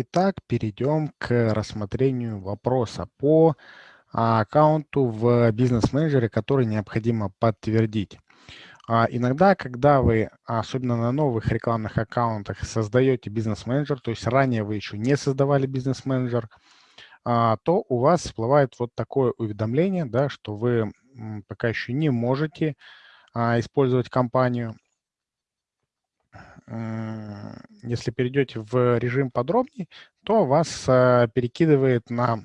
Итак, перейдем к рассмотрению вопроса по а, аккаунту в бизнес-менеджере, который необходимо подтвердить. А, иногда, когда вы, особенно на новых рекламных аккаунтах, создаете бизнес-менеджер, то есть ранее вы еще не создавали бизнес-менеджер, а, то у вас всплывает вот такое уведомление, да, что вы пока еще не можете использовать компанию. Если перейдете в режим подробней, то вас перекидывает на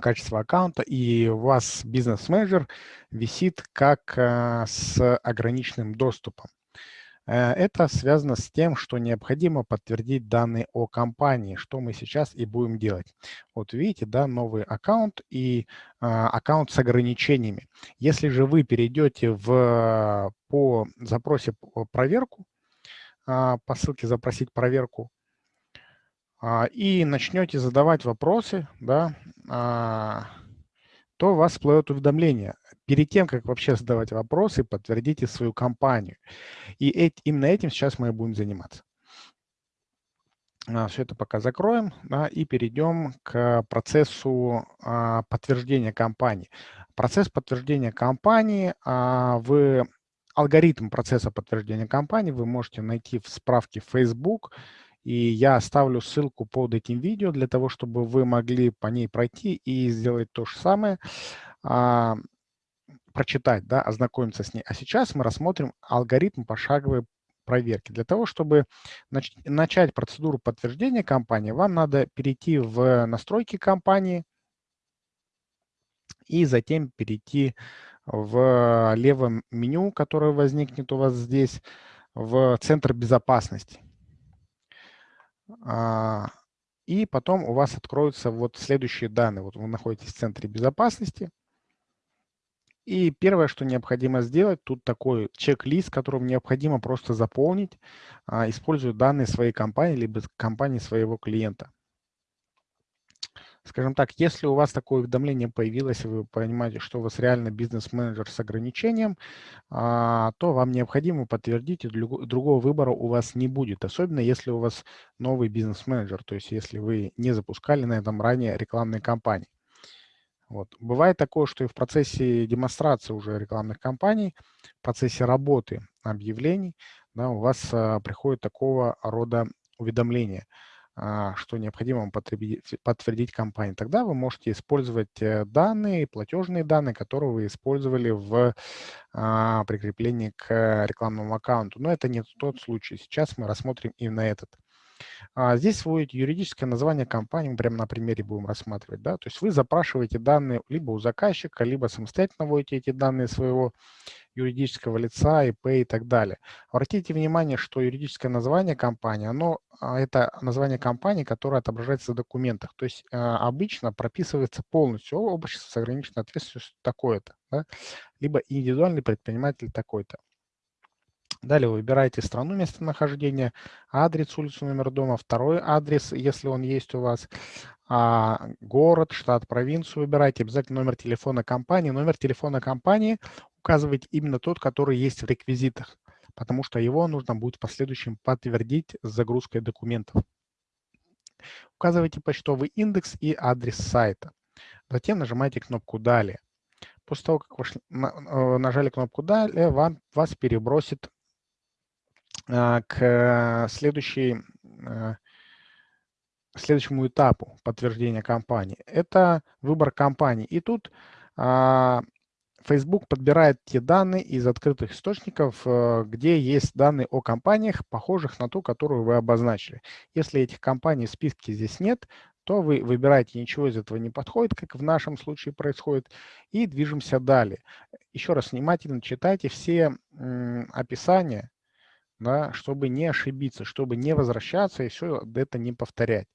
качество аккаунта, и у вас бизнес-менеджер висит как э, с ограниченным доступом. Э, это связано с тем, что необходимо подтвердить данные о компании, что мы сейчас и будем делать. Вот видите, да, новый аккаунт и а, аккаунт с ограничениями. Если же вы перейдете в, по запросе проверку, а, по ссылке «Запросить проверку», а, и начнете задавать вопросы, да, а, то у вас всплывет уведомление. Перед тем, как вообще задавать вопросы, подтвердите свою компанию. И именно этим сейчас мы и будем заниматься. А, Все это пока закроем да, и перейдем к процессу подтверждения компании. Процесс подтверждения компании, вы, алгоритм процесса подтверждения компании вы можете найти в справке Facebook и я оставлю ссылку под этим видео для того, чтобы вы могли по ней пройти и сделать то же самое, а, прочитать, да, ознакомиться с ней. А сейчас мы рассмотрим алгоритм пошаговой проверки. Для того, чтобы нач начать процедуру подтверждения компании, вам надо перейти в настройки компании и затем перейти в левом меню, которое возникнет у вас здесь, в центр безопасности. А, и потом у вас откроются вот следующие данные. Вот вы находитесь в центре безопасности. И первое, что необходимо сделать, тут такой чек-лист, которым необходимо просто заполнить, а, используя данные своей компании, либо компании своего клиента. Скажем так, если у вас такое уведомление появилось, вы понимаете, что у вас реально бизнес-менеджер с ограничением, а, то вам необходимо подтвердить, и другого выбора у вас не будет, особенно если у вас новый бизнес-менеджер, то есть если вы не запускали на этом ранее рекламные кампании. Вот. Бывает такое, что и в процессе демонстрации уже рекламных кампаний, в процессе работы объявлений, да, у вас а, приходит такого рода а, что необходимо подтвердить компании. Тогда вы можете использовать э, данные, платежные данные, которые вы использовали в а, прикреплении к рекламному аккаунту. Но это не тот случай. Сейчас мы рассмотрим именно этот. А здесь вводите юридическое название компании, мы прямо на примере будем рассматривать. Да? То есть вы запрашиваете данные либо у заказчика, либо самостоятельно вводите эти данные своего юридического лица, ИП и так далее. Обратите внимание, что юридическое название компании, оно, а, это название компании, которое отображается в документах. То есть а, обычно прописывается полностью общество с ограниченной ответственностью такое-то, да? либо индивидуальный предприниматель такой-то. Далее вы выбираете страну местонахождения, адрес, улицу, номер дома, второй адрес, если он есть у вас, а, город, штат, провинцию выбирайте, обязательно номер телефона компании. Номер телефона компании указывайте именно тот, который есть в реквизитах, потому что его нужно будет в последующем подтвердить с загрузкой документов. Указывайте почтовый индекс и адрес сайта. Затем нажимаете кнопку «Далее». После того, как вы э, нажали кнопку «Далее», вам, вас перебросит а, к следующей, а, следующему этапу подтверждения компании. Это выбор компании. И тут а, Facebook подбирает те данные из открытых источников, э, где есть данные о компаниях, похожих на ту, которую вы обозначили. Если этих компаний в списке здесь нет, то вы выбираете, ничего из этого не подходит, как в нашем случае происходит, и движемся далее. Еще раз внимательно читайте все описания да, чтобы не ошибиться, чтобы не возвращаться и все это не повторять.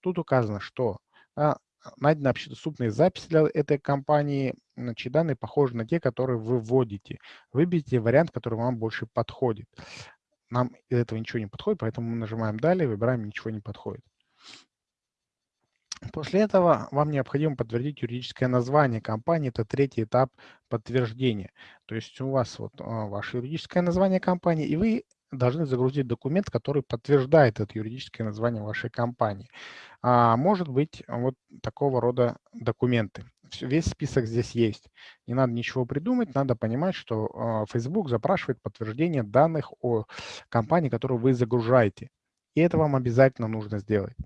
Тут указано, что да, найдена общедоступная запись для этой компании, чьи данные похожи на те, которые вы вводите. Выберите вариант, который вам больше подходит. Нам из этого ничего не подходит, поэтому мы нажимаем «Далее», выбираем «Ничего не подходит». После этого вам необходимо подтвердить юридическое название компании. Это третий этап подтверждения. То есть у вас вот а, ваше юридическое название компании, и вы должны загрузить документ, который подтверждает это юридическое название вашей компании. А, может быть вот такого рода документы. Весь список здесь есть. Не надо ничего придумать, надо понимать, что а, Facebook запрашивает подтверждение данных о компании, которую вы загружаете. И это вам обязательно нужно сделать.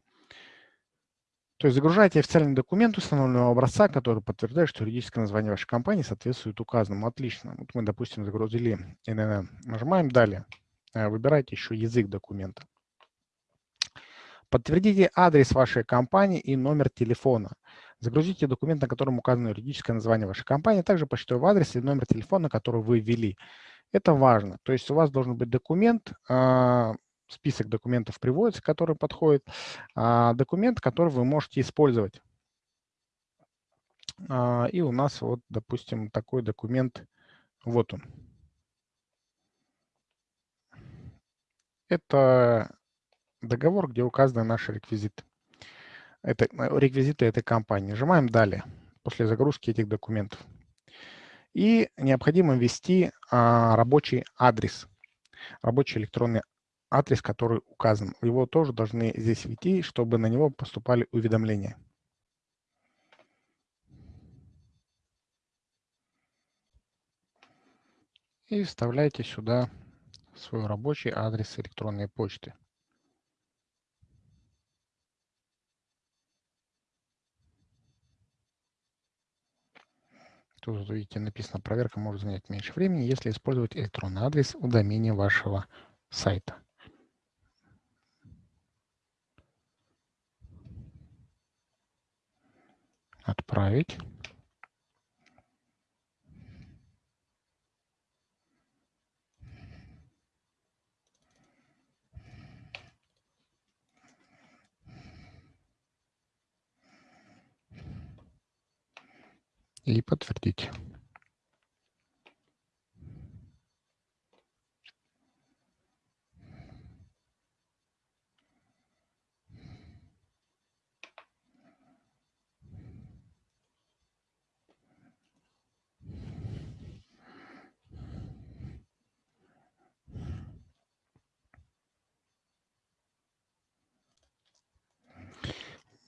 То есть загружаете официальный документ установленного образца, который подтверждает, что юридическое название вашей компании соответствует указанному. Отлично. Вот мы, допустим, загрузили ННН. Нажимаем «Далее». Э, выбирайте еще язык документа. Подтвердите адрес вашей компании и номер телефона. Загрузите документ, на котором указано юридическое название вашей компании, а также почтовый адрес и номер телефона, который вы ввели. Это важно. То есть у вас должен быть документ, а, список документов приводится, который подходит, а, документ, который вы можете использовать. И у нас вот, допустим, такой документ, вот он. Это договор, где указаны наши реквизиты. Это э, реквизиты этой компании. Нажимаем «Далее» после загрузки этих документов. И необходимо ввести а, рабочий адрес, рабочий электронный адрес, который указан. Его тоже должны здесь ввести, чтобы на него поступали уведомления. И вставляйте сюда свой рабочий адрес электронной почты. Тут, видите, написано, проверка может занять меньше времени, если использовать электронный адрес у домене вашего сайта. Отправить. И подтвердить.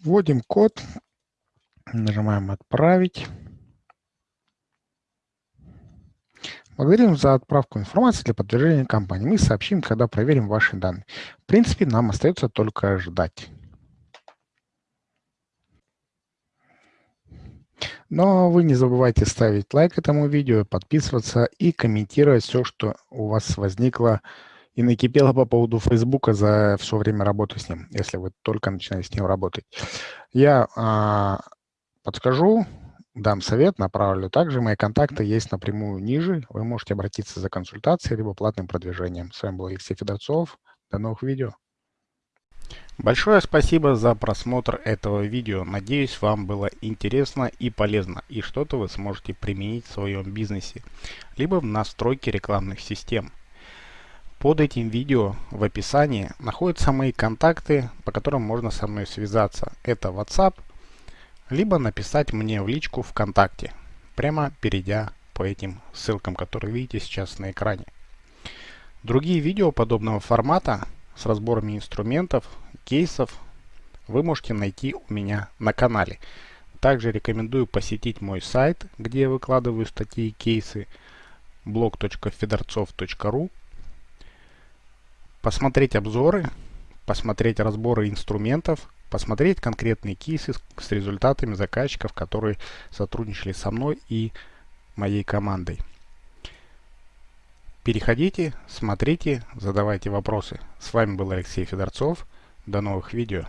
Вводим код, нажимаем «Отправить». Благодарим за отправку информации для подтверждения компании. Мы сообщим, когда проверим ваши данные. В принципе, нам остается только ждать. Но вы не забывайте ставить лайк этому видео, подписываться и комментировать все, что у вас возникло и накипело по поводу Фейсбука за все время работы с ним, если вы только начинаете с ним работать. Я а, подскажу, дам совет, направлю. Также мои контакты есть напрямую ниже. Вы можете обратиться за консультацией либо платным продвижением. С вами был Алексей Федорцов. До новых видео. Большое спасибо за просмотр этого видео. Надеюсь, вам было интересно и полезно, и что-то вы сможете применить в своем бизнесе, либо в настройке рекламных систем. Под этим видео в описании находятся мои контакты, по которым можно со мной связаться. Это WhatsApp, либо написать мне в личку ВКонтакте, прямо перейдя по этим ссылкам, которые видите сейчас на экране. Другие видео подобного формата с разборами инструментов, кейсов вы можете найти у меня на канале. Также рекомендую посетить мой сайт, где я выкладываю статьи и кейсы blog.fedorцов.ru посмотреть обзоры, посмотреть разборы инструментов, посмотреть конкретные кейсы с результатами заказчиков, которые сотрудничали со мной и моей командой. Переходите, смотрите, задавайте вопросы. С вами был Алексей Федорцов. До новых видео.